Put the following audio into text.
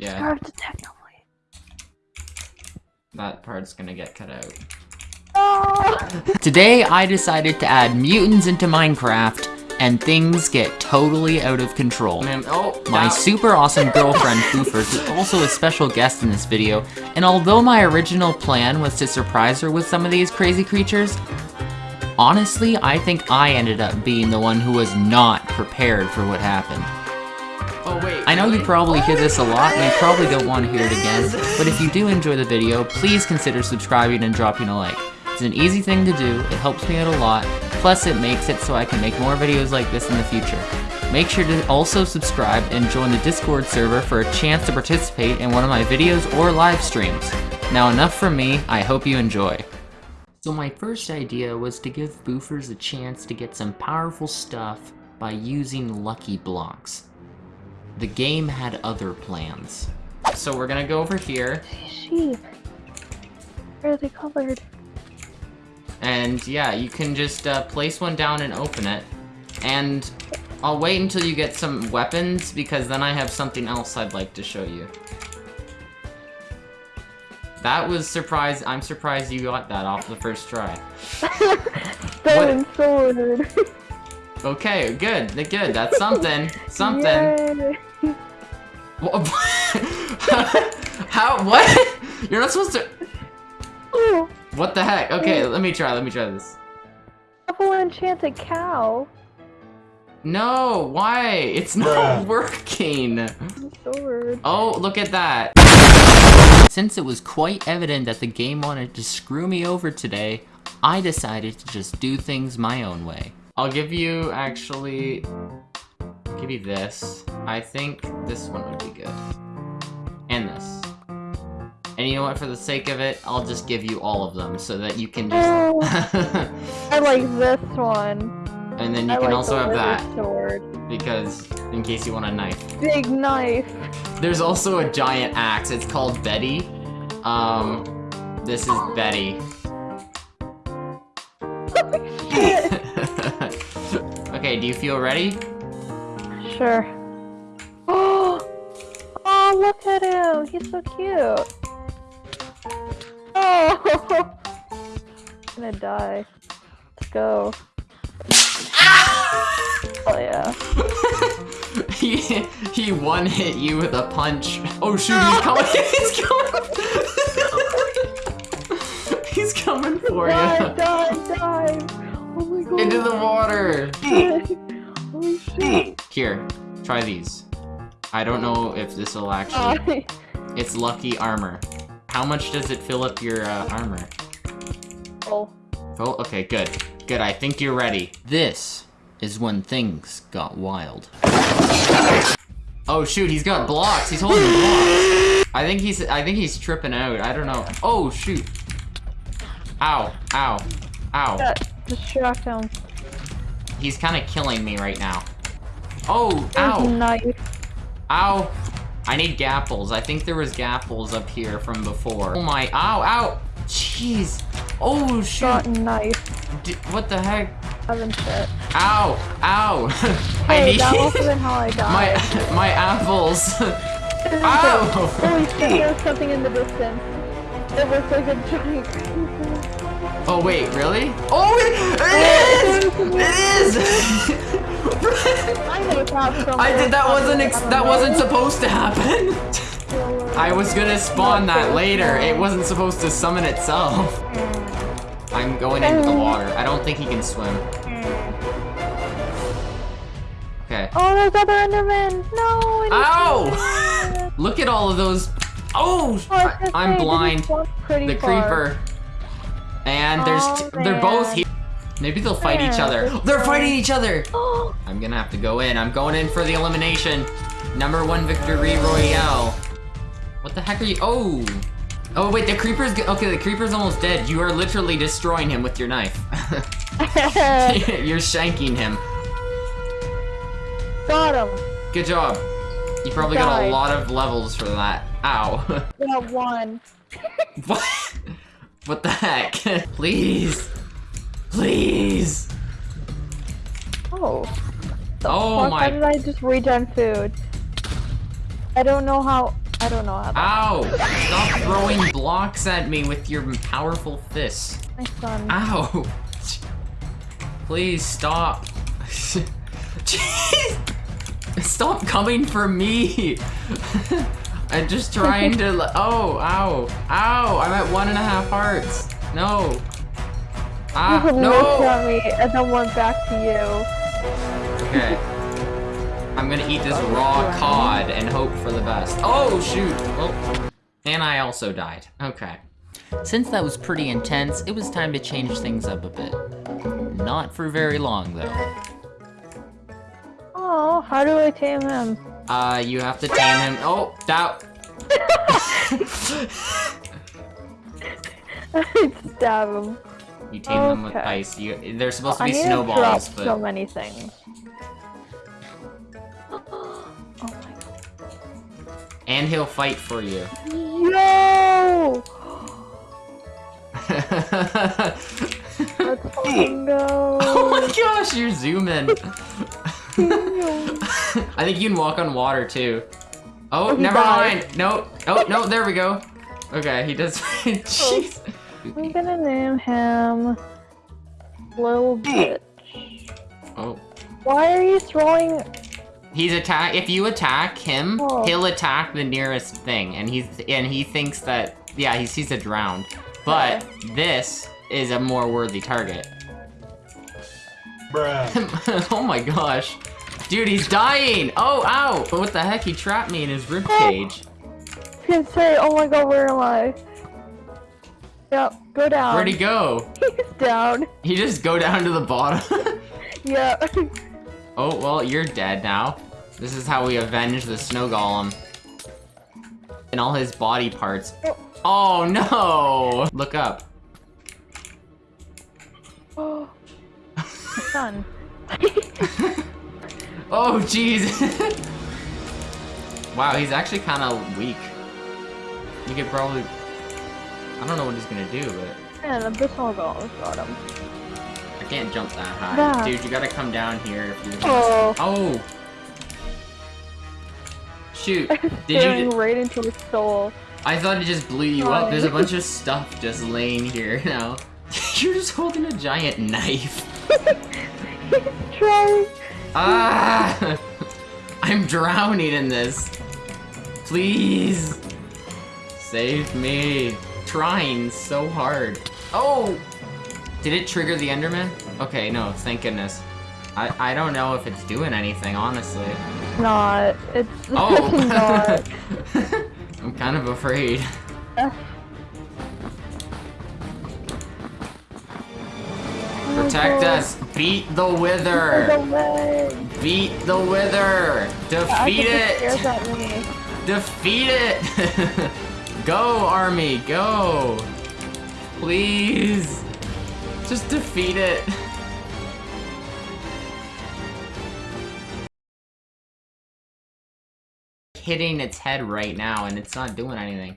Yeah. Scarf the technoblade. That part's gonna get cut out. Oh! Today, I decided to add mutants into Minecraft, and things get totally out of control. Man, oh, My that- super awesome girlfriend, Foofers, is also a special guest in this video, and although my original plan was to surprise her with some of these crazy creatures, honestly, I think I ended up being the one who was not prepared for what happened. I know you probably hear this a lot, and you probably don't want to hear it again, but if you do enjoy the video, please consider subscribing and dropping a like. It's an easy thing to do, it helps me out a lot, plus it makes it so I can make more videos like this in the future. Make sure to also subscribe and join the Discord server for a chance to participate in one of my videos or live streams. Now enough from me, I hope you enjoy. So my first idea was to give boofers a chance to get some powerful stuff by using lucky blocks. The game had other plans. So we're gonna go over here, Sheep. Where are they colored? and yeah, you can just uh, place one down and open it. And I'll wait until you get some weapons, because then I have something else I'd like to show you. That was surprise. I'm surprised you got that off the first try. Stone sword. Okay, good, good. That's something. Something. How? What? You're not supposed to. What the heck? Okay, let me try. Let me try this. double enchanted cow. No, why? It's not working. Sword. Oh, look at that. Since it was quite evident that the game wanted to screw me over today, I decided to just do things my own way. I'll give you, actually, I'll give you this. I think this one would be good. And this. And you know what, for the sake of it, I'll just give you all of them so that you can Oh, just... I like this one. and then you I can like also have that, sword. because in case you want a knife. Big knife. There's also a giant axe. It's called Betty. Um, this is Betty. okay, do you feel ready? Sure. Oh, oh, look at him. He's so cute. Oh, I'm gonna die. Let's go. Oh yeah. he he one hit you with a punch. Oh shoot, he's coming. he's coming. he's coming for Die, you. die, die. Oh my god. Into the water. Holy shit. Here, try these. I don't know if this will actually. It's lucky armor. How much does it fill up your uh, armor? Oh. Oh, okay, good. Good, I think you're ready. This is when things got wild. Oh shoot, he's got blocks. He's holding blocks. I think he's I think he's tripping out. I don't know. Oh shoot. Ow, ow, ow. Distract him. He's kind of killing me right now. Oh, ow, knife. ow. I need gapples. I think there was gapples up here from before. Oh my, ow, ow. Jeez. Oh shoot. Got knife. D what the heck? Shit. Ow! Ow! I need that must have been how I died. my my apples. Ow! Holy shit, there's something in the distance. It looks like a giant. Oh wait, really? Oh, it, it is! It is! I know it's not from I there. did that wasn't ex that wasn't supposed to happen. I was gonna spawn that later. It wasn't supposed to summon itself. I'm going into the water. I don't think he can swim. Okay. Oh, there's other Endermen! No! it is Ow! Look at all of those. Oh! Oh, I was I, gonna I'm blind. this is one pretty the creeper. And there's Oh, they're both here. Maybe they'll fight each other. They're fighting each other. Oh, I'm gonna have to go in. I'm going in for the elimination. Number one victory royale. What the heck are you? Oh. Oh wait, the creeper's okay. The creeper's almost dead. You are literally destroying him with your knife. You're shanking him. got him! Good job. You probably got a lot of levels for that. Ow. Got one. what? What the heck? Please. Please. Oh. Oh Fuck, my How did I just regen food? I don't know how. I don't know how. Ow! Stop throwing blocks at me with your powerful fists. my son. Ow! Please stop. Jeez! Stop coming for me! I'm just trying to. Oh, ow, ow! I'm at one and a half hearts. No. Ah, you no! at me and then went back to you. Okay. I'm gonna eat this raw cod and hope for the best. Oh, shoot! Oh. And I also died. Okay. Since that was pretty intense, it was time to change things up a bit. Not for very long, though. Oh, how do I tame him? Uh, you have to tame him. Oh, that. Stab him. You tame them with ice. You, they're supposed to I be need to drop snowballs, so many things. oh my and he'll fight for you. Yo! Let's go. oh my gosh, you're zooming. I think you can walk on water too. Oh, Oh, never died. mind. No, oh no, there we go. Okay, he does. Jeez. I'm gonna name him Little Bitch. Oh, Why are you throwing? he's attack. If you attack him, Oh. he'll attack the nearest thing, and he's and he thinks that yeah, he sees a drowned. But this is a more worthy target. Bruh. oh my gosh. Dude, he's dying! Oh, ow! But what the heck? He trapped me in his rib cage. Can say, oh my god, where am I? Yep, go down. Where'd he go? He's down. He just go down to the bottom? Yeah. oh, well, you're dead now. This is how we avenge the snow golem. And all his body parts. Oh no! Look up. oh, son. Oh, jeez! wow, he's actually kind of weak. You could probably... I don't know what he's gonna do, but... Man, Abyssal Golem got him. I can't jump that high. Yeah. Dude, you gotta come down here if you Oh. Oh! Shoot. Did you... right into his soul. I thought it just blew you up. There's a bunch of stuff just laying here now. You're just holding a giant knife. He's trying. Ah! I'm drowning in this. Please. Save me. Trying so hard. Oh! Did it trigger the Enderman? Okay, no, thank goodness. I, I don't know if it's doing anything, honestly. Not. It's Oh! not. I'm kind of afraid. Protect us! Beat the wither! Beat the wither! Defeat it! Defeat it! go, army, go! Please! Just defeat it! Hitting its head right now and it's not doing anything.